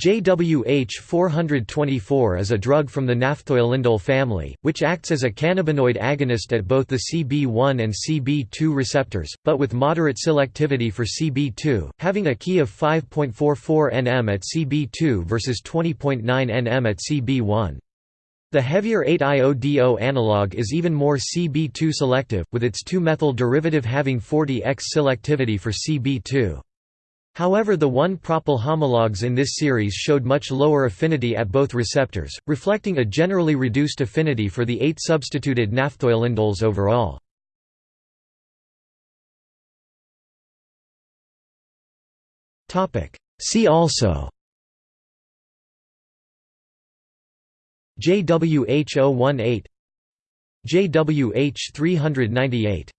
JWH 424 is a drug from the naphthoylindole family, which acts as a cannabinoid agonist at both the CB1 and CB2 receptors, but with moderate selectivity for CB2, having a key of 5.44 nm at CB2 versus 20.9 nm at CB1. The heavier 8-iodo analog is even more CB2 selective, with its 2-methyl derivative having 40x selectivity for CB2. However the 1-propyl homologs in this series showed much lower affinity at both receptors, reflecting a generally reduced affinity for the 8 substituted naphthoylindoles overall. See also JWH 018 JWH 398